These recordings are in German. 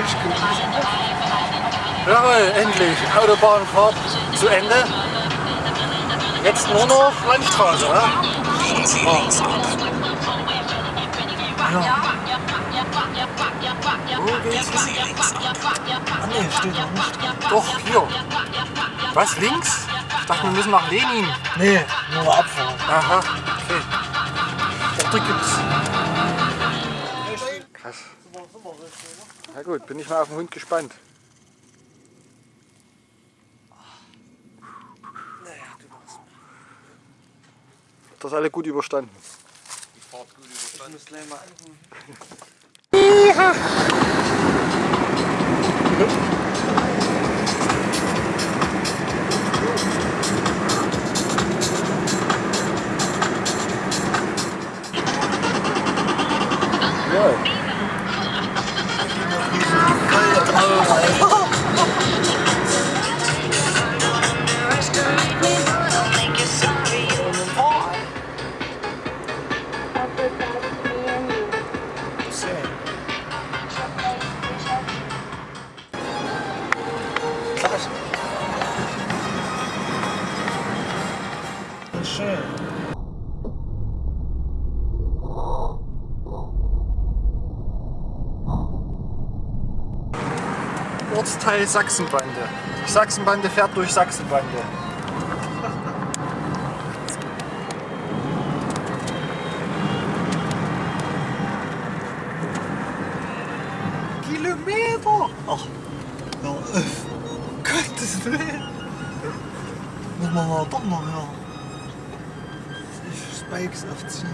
ist gut. Jawohl, endlich. Autobahnfahrt zu Ende. Jetzt nur noch Landstraße, oder? Ja. Wo geht's hin? Ah, ne, steht noch nicht. Doch, hier. Was, links? Ich dachte, wir müssen nach Lenin. Nee, nur abfahren. Aha, okay. Da gibt's Na gut, bin ich mal auf den Hund gespannt. Das alle gut überstanden. Die Fahrt gut überstanden. muss gleich mal anrufen. Ja. Ortsteil Sachsenbande. Die Sachsenbande fährt durch Sachsenbande. Kilometer! Ach, ja, öff. Gottes Willen. Muss man mal doch noch hören. Spikes aufziehen.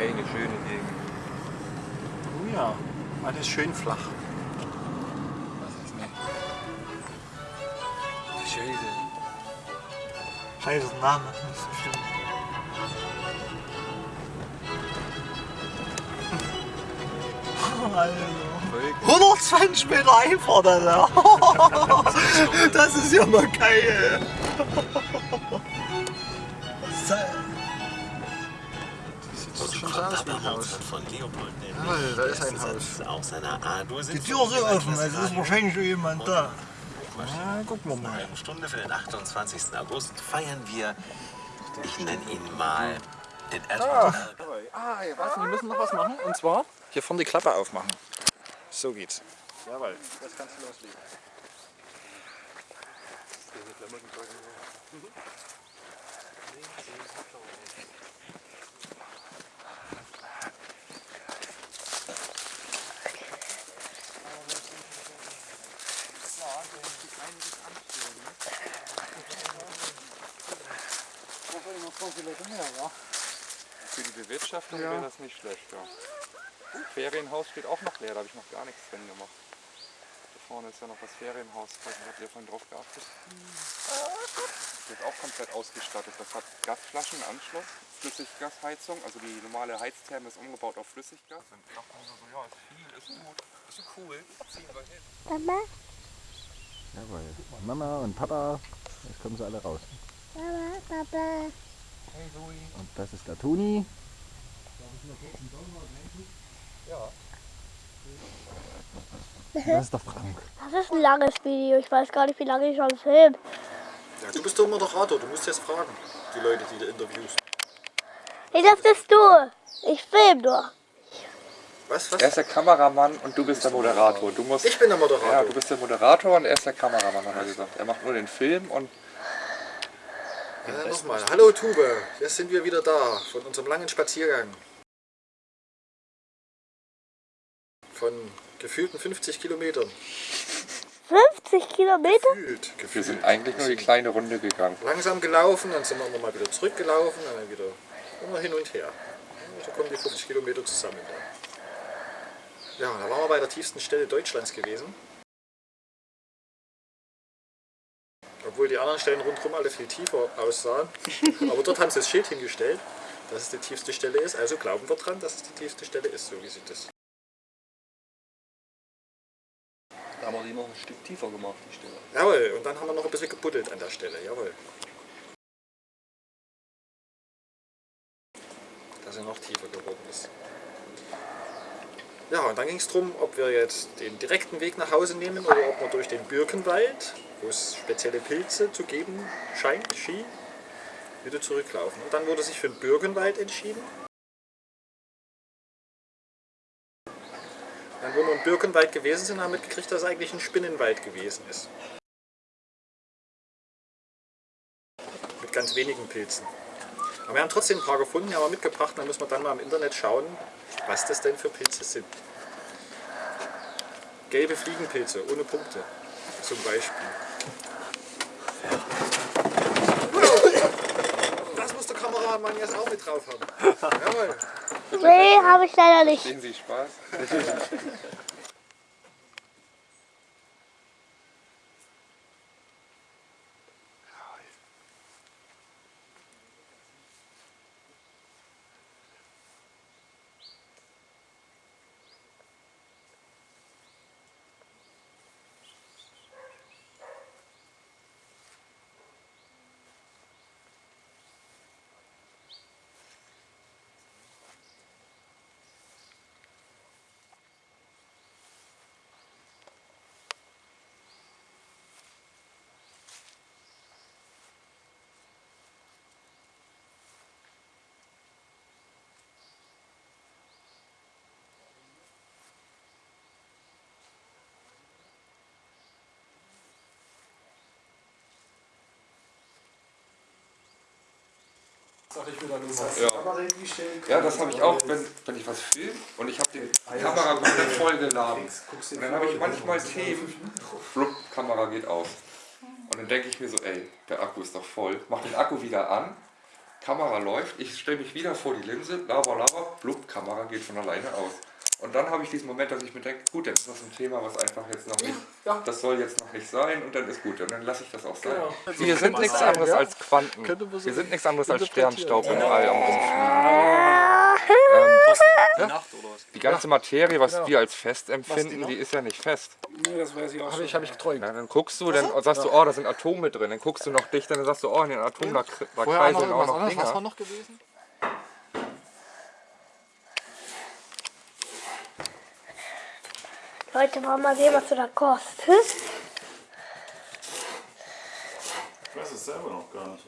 Eine schöne Gegend. Oh ja, alles schön flach. Scheiße. Scheiße Name, das ist bestimmt. Alter. Voll 120 Meter Einfahrt, Alter. Das ist ja mal geil. Ein Haus. von Leopold Jawohl, da ist ein Haus. Auch seiner Die Tür ist offen, es ist wahrscheinlich schon jemand da. Ja, gucken wir Eine mal. halben Stunde für den 28. August feiern wir, ich nenne ihn mal, den Ah, Edward ah ja, was, wir müssen noch was machen. Und zwar hier vorne die Klappe aufmachen. So geht's. Jawohl, das kannst du loslegen. Für die Bewirtschaftung Ja. wäre das nicht schlecht, ja. Ferienhaus steht auch noch leer, da habe ich noch gar nichts drin gemacht. Da vorne ist ja noch das Ferienhaus, ich weiß nicht, habt ihr vorhin drauf geachtet? Das ist auch komplett ausgestattet. Das hat Gasflaschen, Anschluss, Flüssiggasheizung, also die normale Heiztherme ist umgebaut auf Flüssiggas. Und ich dachte so, ja, ist viel, ist gut, ist cool, ziehen wir hin. Mama, Jawohl. Mama und Papa, jetzt kommen sie alle raus. Mama, Papa. Und das ist der Toni. Das ist der Frank. Das ist ein langes Video. Ich weiß gar nicht, wie lange ich schon film. Ja, du bist doch Moderator, du musst jetzt fragen, die Leute, die du interviewst. Hey, das bist du. Ich film nur. Was, was? Er ist der Kameramann und du bist der Moderator. Du musst, Ich bin der ja, Moderator. du bist der Moderator und er ist der Kameramann, hat er gesagt. Er macht nur den Film und Ja, nochmal. Hallo Tube, jetzt sind wir wieder da von unserem langen Spaziergang. Von gefühlten 50 Kilometern. 50 Kilometer? Gefühlt, wir gefühlt. sind eigentlich nur die kleine Runde gegangen. Langsam gelaufen, dann sind wir immer mal wieder zurückgelaufen, dann wieder immer hin und her. Ja, So kommen die 50 Kilometer zusammen dann. Ja, da waren wir bei der tiefsten Stelle Deutschlands gewesen. Obwohl die anderen Stellen rundherum alle viel tiefer aussahen. Aber dort haben sie das Schild hingestellt, dass es die tiefste Stelle ist. Also glauben wir dran, dass es die tiefste Stelle ist, so wie sie das. Da haben wir die noch ein Stück tiefer gemacht, die Stelle. Jawohl, und dann haben wir noch ein bisschen gebuddelt an der Stelle, jawohl. Dass er noch tiefer geworden ist. Ja, und dann ging es darum, ob wir jetzt den direkten Weg nach Hause nehmen oder ob wir durch den Birkenwald, wo es spezielle Pilze zu geben scheint, schien, wieder zurücklaufen. Und dann wurde sich für den Birkenwald entschieden. Dann, wo wir im Birkenwald gewesen sind, haben wir mitgekriegt, dass es eigentlich ein Spinnenwald gewesen ist. Mit ganz wenigen Pilzen. Aber wir haben trotzdem ein paar gefunden, die haben wir mitgebracht. Da müssen wir dann mal im Internet schauen, was das denn für Pilze sind. Gelbe Fliegenpilze ohne Punkte zum Beispiel. Das muss der Kameramann jetzt auch mit drauf haben. Jawohl. Nee, habe ich leider nicht. Sehen Sie Spaß? Ja. Ja, das habe ich auch, wenn, wenn ich was filme und ich habe den Kamera komplett voll geladen. Und dann habe ich manchmal Themen, flupp, Kamera geht aus. Und dann denke ich mir so, ey, der Akku ist doch voll. Mach den Akku wieder an, Kamera läuft, ich stelle mich wieder vor die Linse, laber, laber, blub, Kamera geht von alleine aus. Und dann habe ich diesen Moment, dass ich mir denke, gut, dann ist das ein Thema, was einfach jetzt noch nicht, das soll jetzt noch nicht sein und dann ist gut. Und dann lasse ich das auch sein. Wir sind nichts anderes als Quanten. Wir sind nichts anderes als Sternstaub im All am Rumfliegen. Ähm, ja, die ganze Materie, was wir als fest empfinden, die ist ja nicht fest. Habe ich, hab ich geträumt. Dann guckst du, dann sagst du, oh, da sind Atome drin. Dann guckst du noch dichter, dann sagst du, oh, in den Atomen da, da kreiseln noch auch was noch anderes. Was war noch gewesen? Leute, wollen wir mal sehen, was du da kostet? Ich weiß es selber noch gar nicht.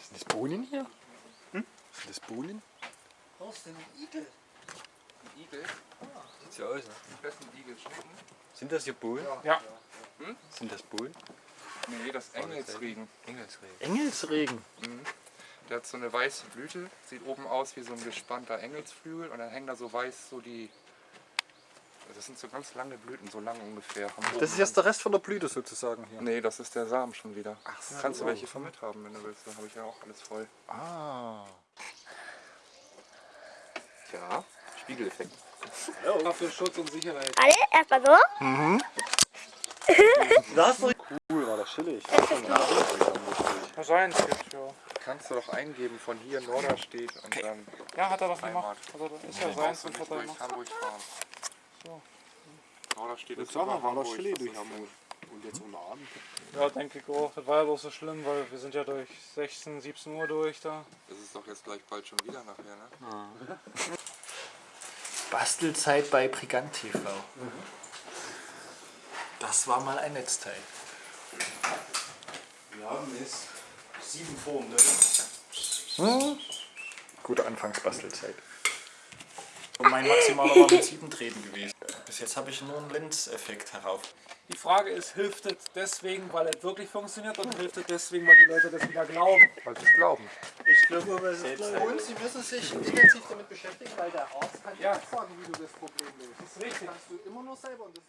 Sind das Bohnen hier? Hm? Sind das Bohnen? Was denn? Ein Igel? Igel, Sieht so aus, ne? besten Igel schmecken. Sind das hier Bohnen? Ja. Sind das Bohnen? Nee, das Engelsregen. Engelsregen. Engelsregen. Der hat so eine weiße Blüte, sieht oben aus wie so ein gespannter Engelsflügel und dann hängen da so weiß so die. Das sind so ganz lange Blüten, so lang ungefähr. Das ist jetzt der Rest von der Blüte sozusagen hier. Nee, das ist der Samen schon wieder. Ach so. Kannst du welche von mit haben, wenn du willst. Da habe ich ja auch alles voll. Ah. Ja, Spiegeleffekt. Für Schutz und Sicherheit. Alle, erstmal so. Das ist doch Cool, war das chillig. Wahrscheinlich, ja. Kannst du doch eingeben von hier Norderstedt und dann Ja, hat er das Heimat. gemacht. Also, das ist ja seins und hat er durch gemacht. Hamburg fahren. Norderstedt ist Sag mal, über war das Hamburg, chillig das durch ist- Hamburg? Und jetzt unter Abend? Ja, denke ich auch. Das war ja bloß so schlimm, weil wir sind ja durch 16, 17 Uhr durch da. Das ist doch jetzt gleich bald schon wieder nachher, ne? Bastelzeit bei Brigant TV. Das war mal ein Netzteil. Wir haben es sieben vor ne? Gute Anfangsbastelzeit. Und mein maximaler war mit 7 Treten gewesen. Bis jetzt habe ich nur einen Linz-Effekt herauf. Die Frage ist, hilft es deswegen, weil es wirklich funktioniert oder hilft es deswegen, weil die Leute das wieder glauben? Weil sie es glauben. Ich glaube, weil sie es glauben. Und sie müssen sich intensiv damit beschäftigen, weil der Arzt kann ja. nicht sagen, wie du das Problem löst. Das ist richtig. Das kannst du immer nur selber. Und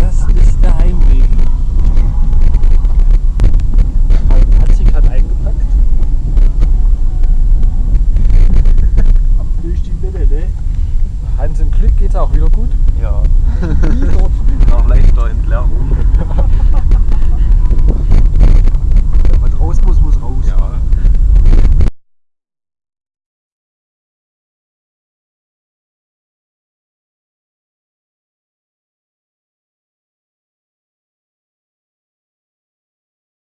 das, das ist der Heimweg. Hat sich gerade eingebaut. Glück es auch wieder gut. Ja. Nach leichter Entleerung. Wenn Der Matrosbus muss raus. Ja.